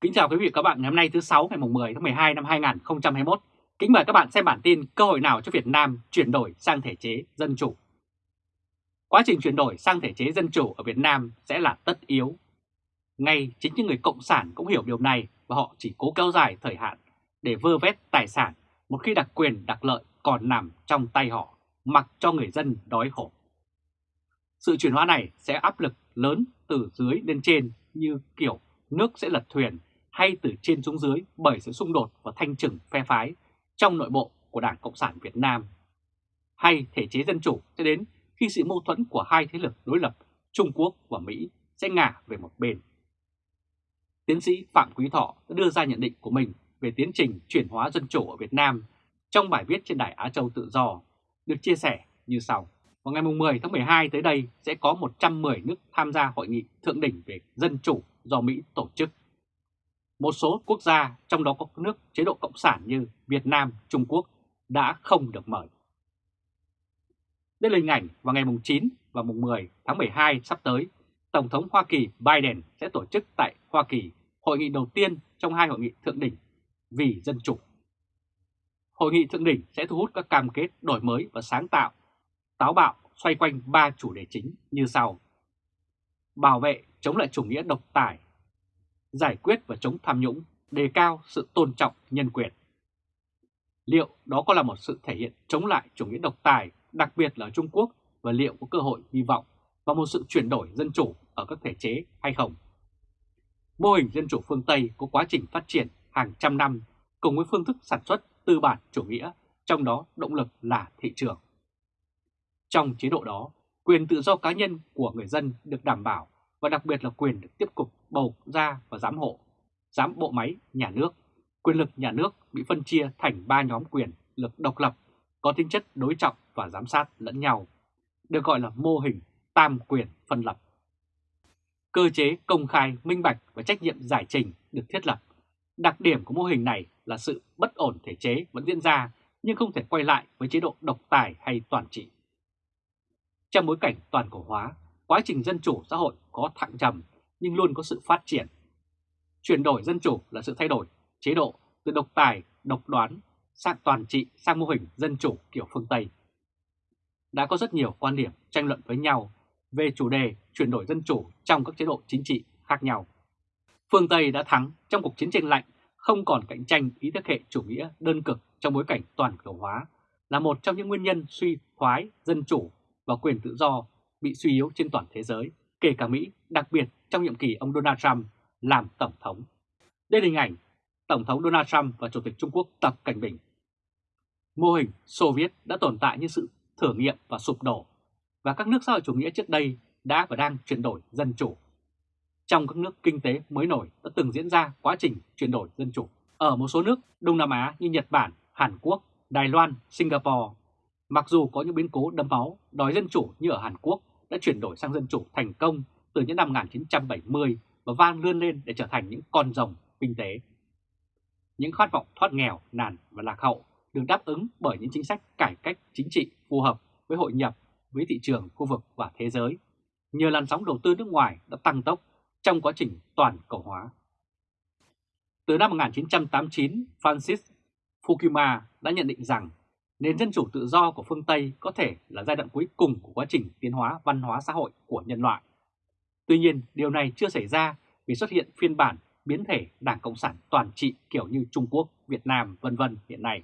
Kính chào quý vị và các bạn ngày hôm nay thứ 6 ngày 10 tháng 12 năm 2021. Kính mời các bạn xem bản tin cơ hội nào cho Việt Nam chuyển đổi sang thể chế dân chủ. Quá trình chuyển đổi sang thể chế dân chủ ở Việt Nam sẽ là tất yếu. Ngay chính những người cộng sản cũng hiểu điều này và họ chỉ cố kéo dài thời hạn để vơ vét tài sản một khi đặc quyền đặc lợi còn nằm trong tay họ, mặc cho người dân đói khổ. Sự chuyển hóa này sẽ áp lực lớn từ dưới lên trên như kiểu nước sẽ lật thuyền hay từ trên xuống dưới bởi sự xung đột và thanh trừng phe phái trong nội bộ của Đảng Cộng sản Việt Nam. Hay thể chế dân chủ sẽ đến khi sự mâu thuẫn của hai thế lực đối lập Trung Quốc và Mỹ sẽ ngả về một bên. Tiến sĩ Phạm Quý Thọ đã đưa ra nhận định của mình về tiến trình chuyển hóa dân chủ ở Việt Nam trong bài viết trên Đài Á Châu Tự Do, được chia sẻ như sau. Vào ngày 10 tháng 12 tới đây sẽ có 110 nước tham gia hội nghị thượng đỉnh về dân chủ do Mỹ tổ chức. Một số quốc gia, trong đó có nước chế độ Cộng sản như Việt Nam, Trung Quốc, đã không được mời. Đây là hình ảnh vào ngày 9 và 10 tháng 12 sắp tới, Tổng thống Hoa Kỳ Biden sẽ tổ chức tại Hoa Kỳ hội nghị đầu tiên trong hai hội nghị thượng đỉnh vì dân chủ. Hội nghị thượng đỉnh sẽ thu hút các cam kết đổi mới và sáng tạo, táo bạo xoay quanh ba chủ đề chính như sau. Bảo vệ chống lại chủ nghĩa độc tài, giải quyết và chống tham nhũng, đề cao sự tôn trọng nhân quyền. Liệu đó có là một sự thể hiện chống lại chủ nghĩa độc tài, đặc biệt là ở Trung Quốc, và liệu có cơ hội hy vọng vào một sự chuyển đổi dân chủ ở các thể chế hay không? Mô hình dân chủ phương Tây có quá trình phát triển hàng trăm năm cùng với phương thức sản xuất tư bản chủ nghĩa, trong đó động lực là thị trường. Trong chế độ đó, quyền tự do cá nhân của người dân được đảm bảo và đặc biệt là quyền được tiếp tục bầu ra và giám hộ, giám bộ máy nhà nước. Quyền lực nhà nước bị phân chia thành ba nhóm quyền lực độc lập, có tính chất đối trọng và giám sát lẫn nhau, được gọi là mô hình tam quyền phân lập. Cơ chế công khai, minh bạch và trách nhiệm giải trình được thiết lập. Đặc điểm của mô hình này là sự bất ổn thể chế vẫn diễn ra nhưng không thể quay lại với chế độ độc tài hay toàn trị. Trong bối cảnh toàn cầu hóa, quá trình dân chủ xã hội có thăng trầm nhưng luôn có sự phát triển. Chuyển đổi dân chủ là sự thay đổi chế độ từ độc tài, độc đoán sang toàn trị sang mô hình dân chủ kiểu phương Tây. Đã có rất nhiều quan điểm tranh luận với nhau về chủ đề chuyển đổi dân chủ trong các chế độ chính trị khác nhau. Phương Tây đã thắng trong cuộc chiến tranh lạnh, không còn cạnh tranh ý thức hệ chủ nghĩa đơn cực trong bối cảnh toàn cầu hóa là một trong những nguyên nhân suy thoái dân chủ và quyền tự do bị suy yếu trên toàn thế giới, kể cả Mỹ, đặc biệt trong nhiệm kỳ ông Donald Trump làm Tổng thống. Đây là hình ảnh Tổng thống Donald Trump và Chủ tịch Trung Quốc Tập Cảnh Bình. Mô hình Xô Viết đã tồn tại như sự thử nghiệm và sụp đổ, và các nước xã hội chủ nghĩa trước đây đã và đang chuyển đổi dân chủ. Trong các nước kinh tế mới nổi đã từng diễn ra quá trình chuyển đổi dân chủ. Ở một số nước Đông Nam Á như Nhật Bản, Hàn Quốc, Đài Loan, Singapore, mặc dù có những biến cố đẫm máu đòi dân chủ như ở Hàn Quốc đã chuyển đổi sang dân chủ thành công từ những năm 1970 và vang lươn lên để trở thành những con rồng kinh tế. Những khát vọng thoát nghèo, nàn và lạc hậu được đáp ứng bởi những chính sách cải cách chính trị phù hợp với hội nhập với thị trường khu vực và thế giới. Nhờ làn sóng đầu tư nước ngoài đã tăng tốc trong quá trình toàn cầu hóa. Từ năm 1989, Francis Fukuyama đã nhận định rằng nền dân chủ tự do của phương Tây có thể là giai đoạn cuối cùng của quá trình tiến hóa văn hóa xã hội của nhân loại. Tuy nhiên, điều này chưa xảy ra vì xuất hiện phiên bản biến thể Đảng Cộng sản toàn trị kiểu như Trung Quốc, Việt Nam vân vân hiện nay.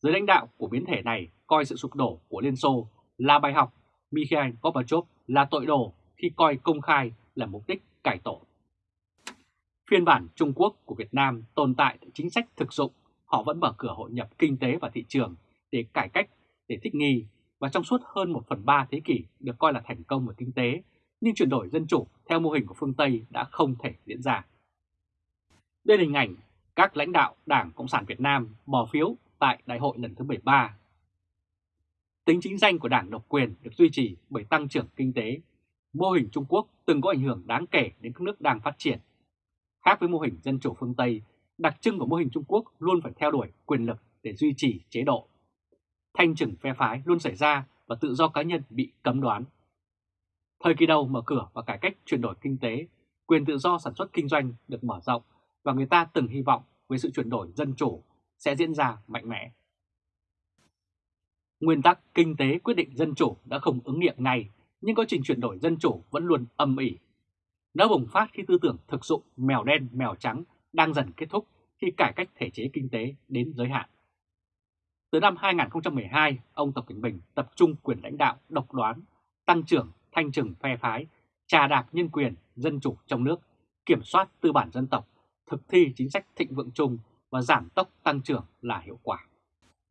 Giới lãnh đạo của biến thể này coi sự sụp đổ của Liên Xô là bài học Mikhail Gorbachev là tội đồ khi coi công khai là mục đích cải tổ. Phiên bản Trung Quốc của Việt Nam tồn tại chính sách thực dụng, họ vẫn mở cửa hội nhập kinh tế và thị trường để cải cách, để thích nghi và trong suốt hơn 1 phần 3 thế kỷ được coi là thành công về kinh tế, nhưng chuyển đổi dân chủ theo mô hình của phương Tây đã không thể diễn ra. Đây là hình ảnh các lãnh đạo Đảng Cộng sản Việt Nam bỏ phiếu tại đại hội lần thứ 13. Tính chính danh của Đảng độc quyền được duy trì bởi tăng trưởng kinh tế. Mô hình Trung Quốc từng có ảnh hưởng đáng kể đến các nước đang phát triển. Khác với mô hình dân chủ phương Tây, đặc trưng của mô hình Trung Quốc luôn phải theo đuổi quyền lực để duy trì chế độ. Thanh trừng phe phái luôn xảy ra và tự do cá nhân bị cấm đoán. Thời kỳ đầu mở cửa và cải cách chuyển đổi kinh tế, quyền tự do sản xuất kinh doanh được mở rộng và người ta từng hy vọng với sự chuyển đổi dân chủ sẽ diễn ra mạnh mẽ. Nguyên tắc kinh tế quyết định dân chủ đã không ứng nghiệm ngay, nhưng quá trình chuyển đổi dân chủ vẫn luôn âm ỉ. Nó bùng phát khi tư tưởng thực dụng mèo đen mèo trắng đang dần kết thúc khi cải cách thể chế kinh tế đến giới hạn. Từ năm 2012, ông Tập Cận Bình tập trung quyền lãnh đạo độc đoán, tăng trưởng, thanh trừng phe phái, trà đạp nhân quyền, dân chủ trong nước, kiểm soát tư bản dân tộc, thực thi chính sách thịnh vượng chung và giảm tốc tăng trưởng là hiệu quả.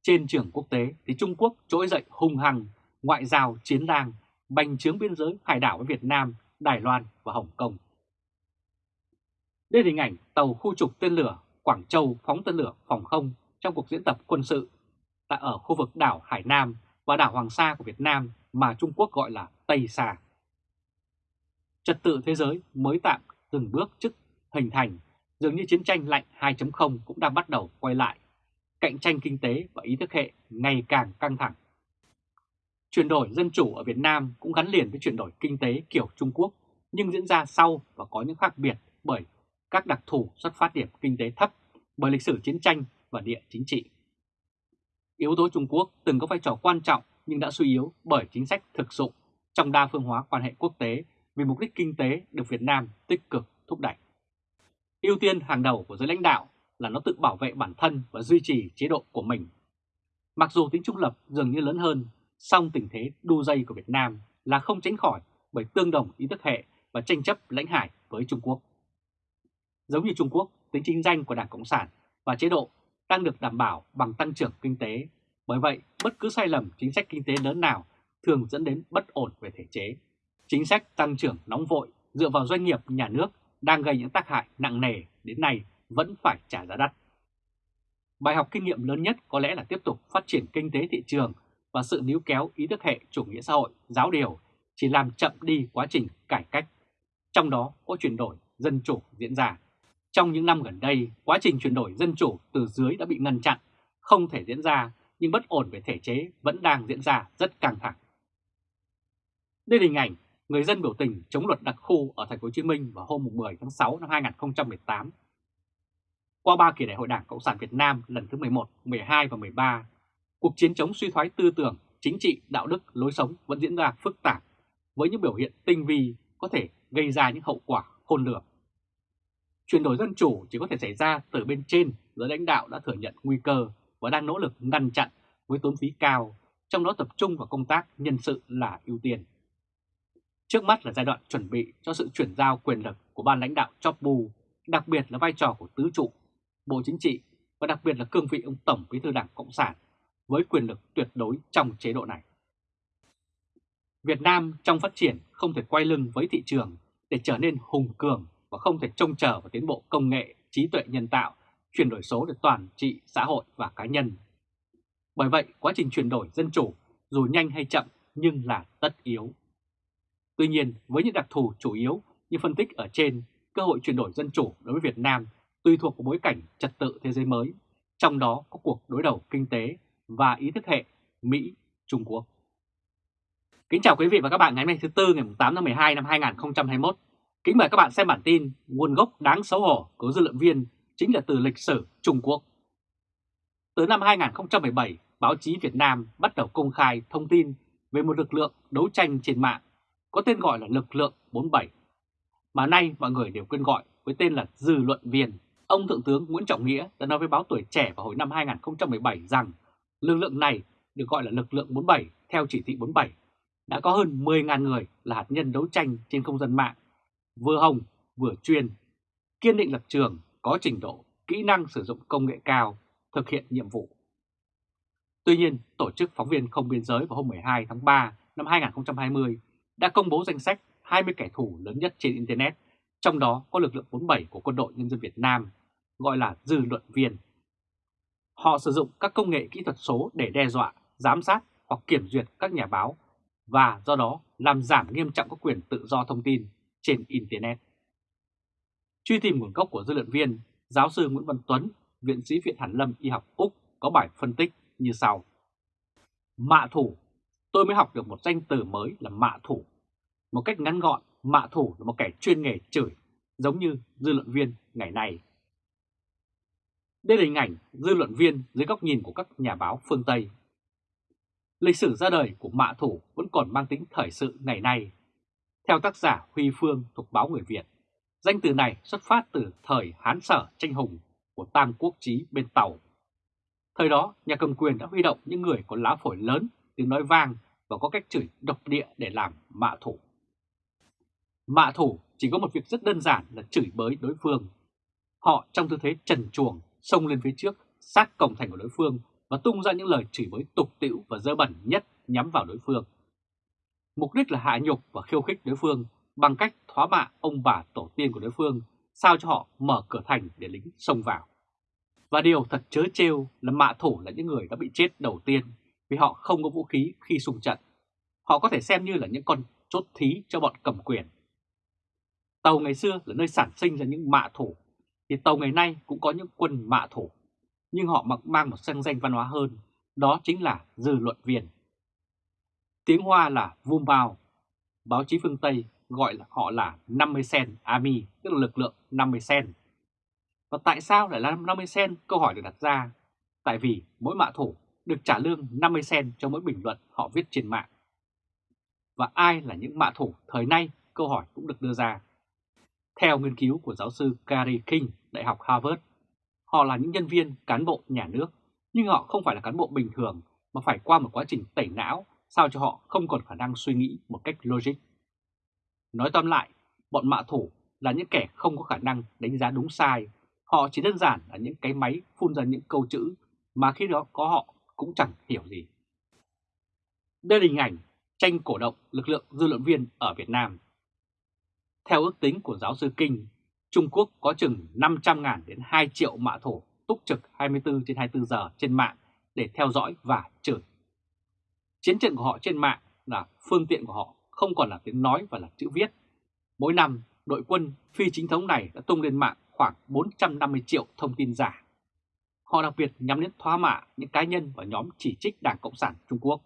Trên trường quốc tế thì Trung Quốc trỗi dậy hung hăng, ngoại giao chiến lang, bành trướng biên giới hải đảo với Việt Nam, Đài Loan và Hồng Kông. Đây là hình ảnh tàu khu trục tên lửa Quảng Châu phóng tên lửa phòng không trong cuộc diễn tập quân sự tại ở khu vực đảo Hải Nam và đảo Hoàng Sa của Việt Nam mà Trung Quốc gọi là Tây Sa. Trật tự thế giới mới tạm từng bước trước hình thành, dường như chiến tranh lạnh 2.0 cũng đang bắt đầu quay lại. Cạnh tranh kinh tế và ý thức hệ ngày càng căng thẳng. Chuyển đổi dân chủ ở Việt Nam cũng gắn liền với chuyển đổi kinh tế kiểu Trung Quốc, nhưng diễn ra sau và có những khác biệt bởi các đặc thù xuất phát điểm kinh tế thấp, bởi lịch sử chiến tranh và địa chính trị. Yếu tố Trung Quốc từng có vai trò quan trọng nhưng đã suy yếu bởi chính sách thực dụng trong đa phương hóa quan hệ quốc tế vì mục đích kinh tế được Việt Nam tích cực thúc đẩy. Ưu tiên hàng đầu của giới lãnh đạo là nó tự bảo vệ bản thân và duy trì chế độ của mình. Mặc dù tính trung lập dường như lớn hơn, song tình thế đu dây của Việt Nam là không tránh khỏi bởi tương đồng ý thức hệ và tranh chấp lãnh hải với Trung Quốc. Giống như Trung Quốc, tính chính danh của Đảng Cộng sản và chế độ đang được đảm bảo bằng tăng trưởng kinh tế. Bởi vậy, bất cứ sai lầm chính sách kinh tế lớn nào thường dẫn đến bất ổn về thể chế. Chính sách tăng trưởng nóng vội dựa vào doanh nghiệp nhà nước đang gây những tác hại nặng nề đến nay vẫn phải trả giá đắt. Bài học kinh nghiệm lớn nhất có lẽ là tiếp tục phát triển kinh tế thị trường và sự níu kéo ý thức hệ chủ nghĩa xã hội giáo điều chỉ làm chậm đi quá trình cải cách, trong đó có chuyển đổi dân chủ diễn ra. Trong những năm gần đây, quá trình chuyển đổi dân chủ từ dưới đã bị ngăn chặn, không thể diễn ra, nhưng bất ổn về thể chế vẫn đang diễn ra rất căng thẳng. Đây là hình ảnh người dân biểu tình chống luật đặc khu ở thành phố Hồ Chí Minh vào hôm 10 tháng 6 năm 2018. Qua ba kỳ đại hội Đảng Cộng sản Việt Nam lần thứ 11, 12 và 13, cuộc chiến chống suy thoái tư tưởng, chính trị, đạo đức, lối sống vẫn diễn ra phức tạp với những biểu hiện tinh vi có thể gây ra những hậu quả khôn lường. Chuyển đổi dân chủ chỉ có thể xảy ra từ bên trên, giới lãnh đạo đã thừa nhận nguy cơ và đang nỗ lực ngăn chặn với tốn phí cao, trong đó tập trung vào công tác nhân sự là ưu tiên. Trước mắt là giai đoạn chuẩn bị cho sự chuyển giao quyền lực của ban lãnh đạo chop bu, đặc biệt là vai trò của tứ trụ, Bộ Chính trị và đặc biệt là cương vị ông Tổng Bí thư Đảng Cộng sản với quyền lực tuyệt đối trong chế độ này. Việt Nam trong phát triển không thể quay lưng với thị trường để trở nên hùng cường và không thể trông chờ vào tiến bộ công nghệ, trí tuệ nhân tạo, chuyển đổi số để toàn trị xã hội và cá nhân. Bởi vậy, quá trình chuyển đổi dân chủ dù nhanh hay chậm nhưng là tất yếu. Tuy nhiên, với những đặc thù chủ yếu như phân tích ở trên, cơ hội chuyển đổi dân chủ đối với Việt Nam tùy thuộc vào bối cảnh trật tự thế giới mới, trong đó có cuộc đối đầu kinh tế và ý thức hệ Mỹ-Trung Quốc. Kính chào quý vị và các bạn ngày hôm nay thứ Tư ngày 8 tháng 12 năm 2021. Kính mời các bạn xem bản tin nguồn gốc đáng xấu hổ của dư luận viên chính là từ lịch sử Trung Quốc. Từ năm 2017, báo chí Việt Nam bắt đầu công khai thông tin về một lực lượng đấu tranh trên mạng có tên gọi là lực lượng 47, mà nay mọi người đều quên gọi với tên là dư luận viên. Ông Thượng tướng Nguyễn Trọng Nghĩa đã nói với báo Tuổi Trẻ vào hồi năm 2017 rằng lực lượng này được gọi là lực lượng 47 theo chỉ thị 47 đã có hơn 10.000 người là hạt nhân đấu tranh trên không gian mạng vừa hồng vừa chuyên, kiên định lập trường, có trình độ, kỹ năng sử dụng công nghệ cao, thực hiện nhiệm vụ. Tuy nhiên, Tổ chức Phóng viên Không Biên Giới vào hôm 12 tháng 3 năm 2020 đã công bố danh sách 20 kẻ thù lớn nhất trên Internet, trong đó có lực lượng 47 của Quân đội Nhân dân Việt Nam, gọi là dư luận viên. Họ sử dụng các công nghệ kỹ thuật số để đe dọa, giám sát hoặc kiểm duyệt các nhà báo và do đó làm giảm nghiêm trọng các quyền tự do thông tin trên Internet. Truy tìm nguồn gốc của dư luận viên, giáo sư Nguyễn Văn Tuấn, viện sĩ Viện Hàn Lâm Y học Úc có bài phân tích như sau. Mạ thủ, tôi mới học được một danh từ mới là mạ thủ. Một cách ngắn gọn, mạ thủ là một kẻ chuyên nghề chửi, giống như dư luận viên ngày nay. Đây là hình ảnh dư luận viên dưới góc nhìn của các nhà báo phương Tây. Lịch sử ra đời của mạ thủ vẫn còn mang tính thời sự ngày nay. Theo tác giả Huy Phương thuộc báo Người Việt, danh từ này xuất phát từ thời Hán Sở tranh hùng của Tam Quốc Chí bên Tàu. Thời đó, nhà cầm quyền đã huy động những người có lá phổi lớn, tiếng nói vang và có cách chửi độc địa để làm mạ thủ. Mạ thủ chỉ có một việc rất đơn giản là chửi bới đối phương. Họ trong tư thế trần chuồng xông lên phía trước, sát cổng thành của đối phương và tung ra những lời chửi bới tục tĩu và dơ bẩn nhất nhắm vào đối phương. Mục đích là hạ nhục và khiêu khích đối phương bằng cách thoá mạ ông bà tổ tiên của đối phương, sao cho họ mở cửa thành để lính xông vào. Và điều thật chớ trêu là mạ thủ là những người đã bị chết đầu tiên vì họ không có vũ khí khi xung trận. Họ có thể xem như là những con chốt thí cho bọn cầm quyền. Tàu ngày xưa là nơi sản sinh ra những mạ thủ, thì tàu ngày nay cũng có những quân mạ thủ, nhưng họ mặc mang một sang danh văn hóa hơn, đó chính là dư luận viên. Tiếng Hoa là Vum Bao, báo chí phương Tây gọi là họ là 50 sen Army, tức là lực lượng 50 sen. Và tại sao lại là 50 sen? Câu hỏi được đặt ra. Tại vì mỗi mạ thủ được trả lương 50 sen cho mỗi bình luận họ viết trên mạng. Và ai là những mạ thủ thời nay? Câu hỏi cũng được đưa ra. Theo nghiên cứu của giáo sư Gary King, Đại học Harvard, họ là những nhân viên cán bộ nhà nước, nhưng họ không phải là cán bộ bình thường mà phải qua một quá trình tẩy não sao cho họ không còn khả năng suy nghĩ một cách logic. Nói tóm lại, bọn mạ thủ là những kẻ không có khả năng đánh giá đúng sai, họ chỉ đơn giản là những cái máy phun ra những câu chữ mà khi đó có họ cũng chẳng hiểu gì. Đây là hình ảnh tranh cổ động lực lượng dư luận viên ở Việt Nam. Theo ước tính của giáo sư Kinh, Trung Quốc có chừng 500.000 đến 2 triệu mạ thủ túc trực 24 trên 24 giờ trên mạng để theo dõi và chửi. Chiến trận của họ trên mạng là phương tiện của họ không còn là tiếng nói và là chữ viết. Mỗi năm, đội quân phi chính thống này đã tung lên mạng khoảng 450 triệu thông tin giả. Họ đặc biệt nhắm đến thoá mạ những cá nhân và nhóm chỉ trích Đảng Cộng sản Trung Quốc.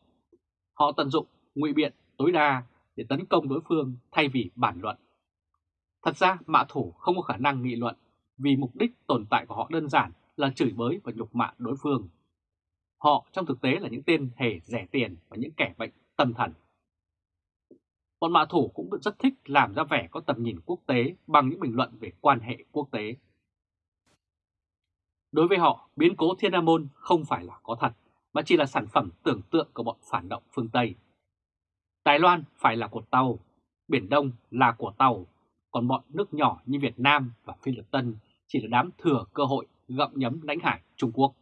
Họ tận dụng ngụy biện tối đa để tấn công đối phương thay vì bản luận. Thật ra mạ thủ không có khả năng nghị luận vì mục đích tồn tại của họ đơn giản là chửi bới và nhục mạ đối phương. Họ trong thực tế là những tên hề rẻ tiền và những kẻ bệnh tâm thần. Bọn mạ thủ cũng rất thích làm ra vẻ có tầm nhìn quốc tế bằng những bình luận về quan hệ quốc tế. Đối với họ, biến cố Thiên Nam Môn không phải là có thật, mà chỉ là sản phẩm tưởng tượng của bọn phản động phương Tây. Đài Loan phải là của Tàu, Biển Đông là của Tàu, còn bọn nước nhỏ như Việt Nam và Phi Luật Tân chỉ là đám thừa cơ hội gặm nhấm lãnh hải Trung Quốc.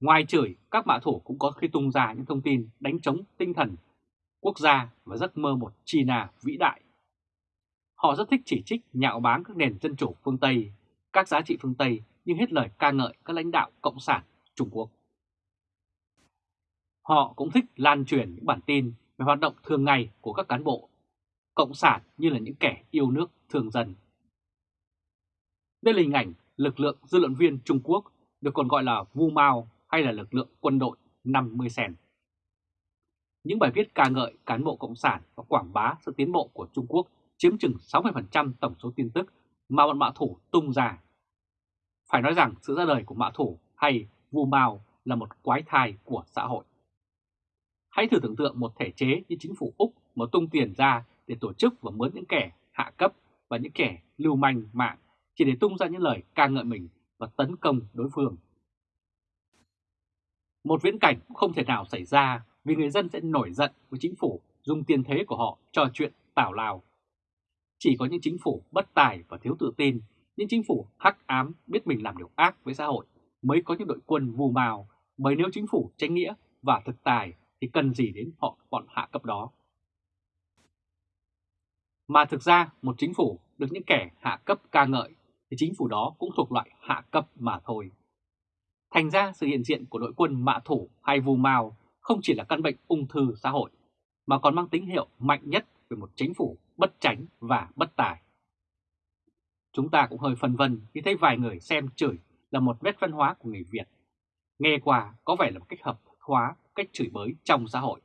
Ngoài chửi, các mã thủ cũng có khi tung ra những thông tin đánh chống tinh thần quốc gia và giấc mơ một China vĩ đại. Họ rất thích chỉ trích nhạo báng các nền dân chủ phương Tây, các giá trị phương Tây nhưng hết lời ca ngợi các lãnh đạo Cộng sản Trung Quốc. Họ cũng thích lan truyền những bản tin về hoạt động thường ngày của các cán bộ Cộng sản như là những kẻ yêu nước thường dân. Đây là hình ảnh lực lượng dư luận viên Trung Quốc được còn gọi là Vu Mao hay là lực lượng quân đội 50 sen. Những bài viết ca ngợi cán bộ Cộng sản và quảng bá sự tiến bộ của Trung Quốc chiếm chừng 60% tổng số tin tức mà bọn mạ thủ tung ra. Phải nói rằng sự ra đời của mạ thủ hay Vu Mao là một quái thai của xã hội. Hãy thử tưởng tượng một thể chế như chính phủ Úc mà tung tiền ra để tổ chức và mướn những kẻ hạ cấp và những kẻ lưu manh mạng chỉ để tung ra những lời ca ngợi mình và tấn công đối phương. Một viễn cảnh cũng không thể nào xảy ra vì người dân sẽ nổi giận với chính phủ dùng tiền thế của họ cho chuyện tảo lao. Chỉ có những chính phủ bất tài và thiếu tự tin, những chính phủ hắc ám biết mình làm điều ác với xã hội mới có những đội quân vù mào, bởi nếu chính phủ tránh nghĩa và thực tài thì cần gì đến họ bọn hạ cấp đó. Mà thực ra một chính phủ được những kẻ hạ cấp ca ngợi thì chính phủ đó cũng thuộc loại hạ cấp mà thôi. Thành ra sự hiện diện của đội quân mạ thủ hay vù mao không chỉ là căn bệnh ung thư xã hội, mà còn mang tín hiệu mạnh nhất về một chính phủ bất tránh và bất tài. Chúng ta cũng hơi phân vân khi thấy vài người xem chửi là một nét văn hóa của người Việt. Nghe qua có vẻ là một cách hợp hóa, cách chửi bới trong xã hội.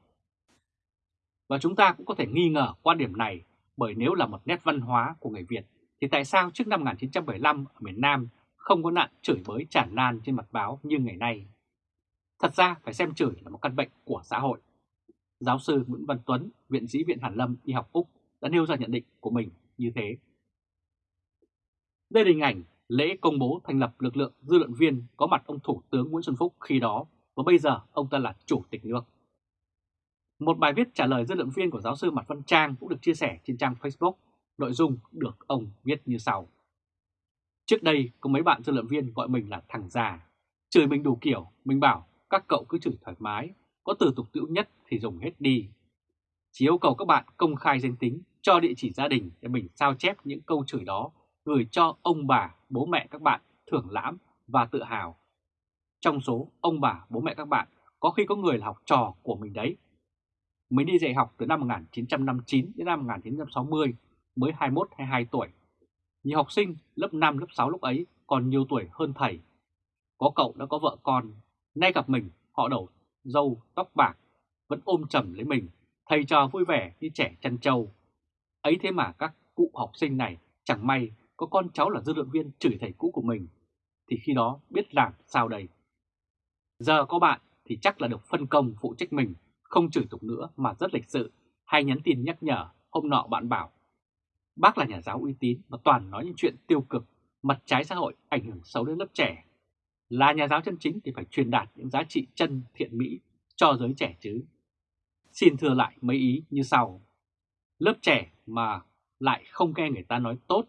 Và chúng ta cũng có thể nghi ngờ quan điểm này bởi nếu là một nét văn hóa của người Việt thì tại sao trước năm 1975 ở miền Nam không có nạn chửi bới tràn lan trên mặt báo như ngày nay? Thật ra phải xem chửi là một căn bệnh của xã hội. Giáo sư Nguyễn Văn Tuấn, Viện sĩ Viện Hàn Lâm Y học Úc đã nêu ra nhận định của mình như thế. Đây là hình ảnh lễ công bố thành lập lực lượng dư luận viên có mặt ông Thủ tướng Nguyễn Xuân Phúc khi đó và bây giờ ông ta là Chủ tịch nước. Một bài viết trả lời dư luận viên của giáo sư Mạc Văn Trang cũng được chia sẻ trên trang Facebook, nội dung được ông viết như sau. Trước đây có mấy bạn dư luận viên gọi mình là thằng già, chửi mình đủ kiểu, mình bảo các cậu cứ chửi thoải mái, có từ tục tiễu nhất thì dùng hết đi. Chỉ yêu cầu các bạn công khai danh tính, cho địa chỉ gia đình để mình sao chép những câu chửi đó gửi cho ông bà, bố mẹ các bạn thưởng lãm và tự hào. Trong số ông bà, bố mẹ các bạn có khi có người là học trò của mình đấy. Mới đi dạy học từ năm 1959 đến năm 1960, mới 21-22 tuổi. Nhiều học sinh lớp 5, lớp 6 lúc ấy còn nhiều tuổi hơn thầy. Có cậu đã có vợ con, nay gặp mình họ đầu dâu, tóc bạc, vẫn ôm chầm lấy mình, thầy trò vui vẻ như trẻ chăn trâu. Ấy thế mà các cụ học sinh này chẳng may có con cháu là dư luận viên chửi thầy cũ của mình, thì khi đó biết làm sao đây? Giờ có bạn thì chắc là được phân công phụ trách mình, không chửi tục nữa mà rất lịch sự, hay nhắn tin nhắc nhở, hôm nọ bạn bảo. Bác là nhà giáo uy tín mà toàn nói những chuyện tiêu cực, mặt trái xã hội ảnh hưởng xấu đến lớp trẻ. Là nhà giáo chân chính thì phải truyền đạt những giá trị chân thiện mỹ cho giới trẻ chứ. Xin thưa lại mấy ý như sau. Lớp trẻ mà lại không nghe người ta nói tốt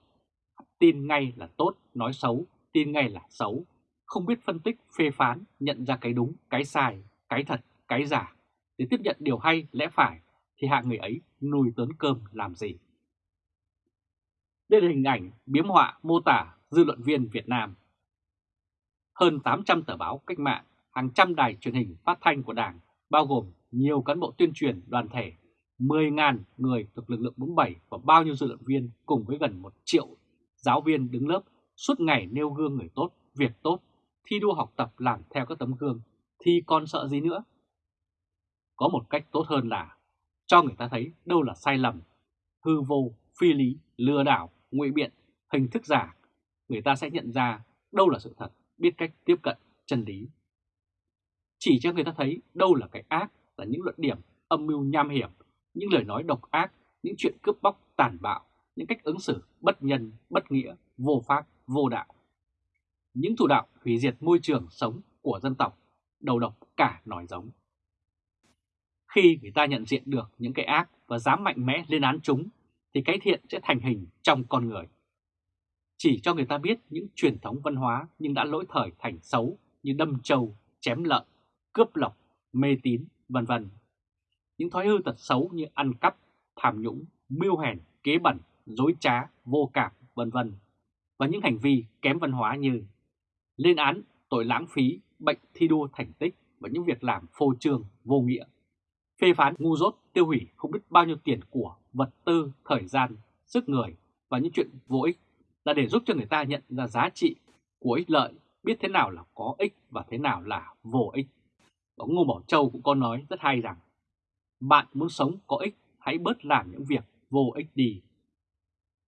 tin ngay là tốt, nói xấu, tin ngay là xấu, không biết phân tích, phê phán, nhận ra cái đúng, cái sai, cái thật, cái giả, để tiếp nhận điều hay, lẽ phải, thì hạng người ấy nuôi tớn cơm làm gì? Đây là hình ảnh biếm họa mô tả dư luận viên Việt Nam. Hơn 800 tờ báo cách mạng, hàng trăm đài truyền hình phát thanh của Đảng, bao gồm nhiều cán bộ tuyên truyền đoàn thể, 10.000 người thuộc lực lượng 47 và bao nhiêu dư luận viên cùng với gần 1 triệu giáo viên đứng lớp suốt ngày nêu gương người tốt, việc tốt, thi đua học tập làm theo các tấm gương, thì còn sợ gì nữa? Có một cách tốt hơn là cho người ta thấy đâu là sai lầm, hư vô, phi lý, lừa đảo, ngụy biện, hình thức giả. Người ta sẽ nhận ra đâu là sự thật, biết cách tiếp cận chân lý. Chỉ cho người ta thấy đâu là cái ác, là những luận điểm âm mưu nham hiểm, những lời nói độc ác, những chuyện cướp bóc tàn bạo, những cách ứng xử bất nhân, bất nghĩa, vô pháp, vô đạo. Những thủ đạo hủy diệt môi trường sống của dân tộc, đầu độc cả nòi giống. Khi người ta nhận diện được những cái ác và dám mạnh mẽ lên án chúng, thì cái thiện sẽ thành hình trong con người. Chỉ cho người ta biết những truyền thống văn hóa nhưng đã lỗi thời thành xấu như đâm trâu, chém lợn, cướp lọc, mê tín, vân vân. Những thói hư tật xấu như ăn cắp, tham nhũng, mưu hèn, kế bẩn, dối trá, vô cảm, vân vân và những hành vi kém văn hóa như lên án tội lãng phí, bệnh thi đua thành tích và những việc làm phô trương, vô nghĩa, phê phán ngu dốt, tiêu hủy không biết bao nhiêu tiền của, vật tư, thời gian, sức người và những chuyện vô ích là để giúp cho người ta nhận ra giá trị của ích lợi, biết thế nào là có ích và thế nào là vô ích. Ông Ngô Bảo Châu cũng có nói rất hay rằng bạn muốn sống có ích, hãy bớt làm những việc vô ích đi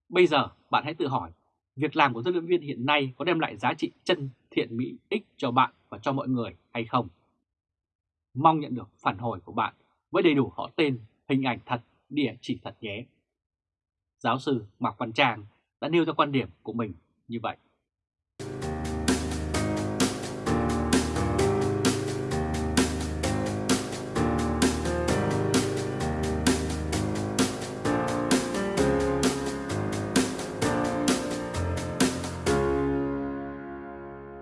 Bây giờ bạn hãy tự hỏi, việc làm của dân luyện viên hiện nay có đem lại giá trị chân thiện mỹ ích cho bạn và cho mọi người hay không? Mong nhận được phản hồi của bạn với đầy đủ họ tên, hình ảnh thật, địa chỉ thật nhé. Giáo sư Mạc Văn Trang đã nêu ra quan điểm của mình như vậy.